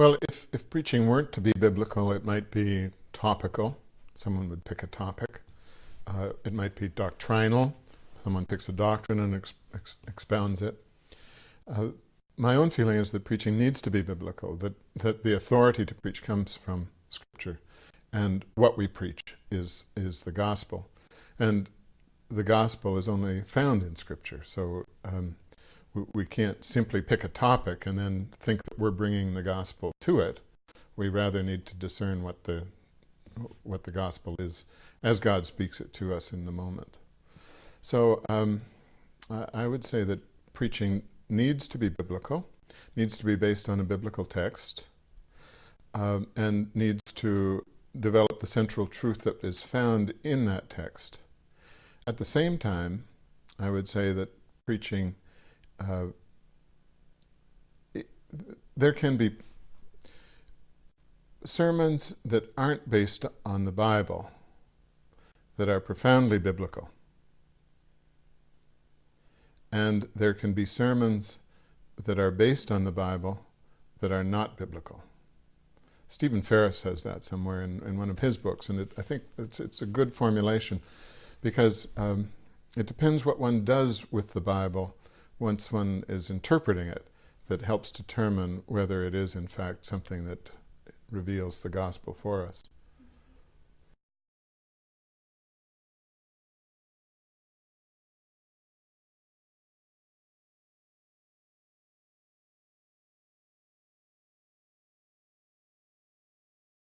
Well, if, if preaching weren't to be biblical, it might be topical. Someone would pick a topic. Uh, it might be doctrinal. Someone picks a doctrine and ex ex expounds it. Uh, my own feeling is that preaching needs to be biblical, that, that the authority to preach comes from Scripture, and what we preach is, is the gospel. And the gospel is only found in Scripture, so um, we, can't simply pick a topic and then think that we're bringing the gospel to it. We rather need to discern what the, what the gospel is as God speaks it to us in the moment. So um, I would say that preaching needs to be biblical, needs to be based on a biblical text, um, and needs to develop the central truth that is found in that text. At the same time, I would say that preaching, uh, there can be sermons that aren't based on the Bible that are profoundly biblical. And there can be sermons that are based on the Bible that are not biblical. Stephen Farris says that somewhere in, in one of his books, and it, I think it's, it's a good formulation because um, it depends what one does with the Bible once one is interpreting it that helps determine whether it is in fact something that reveals the gospel for us.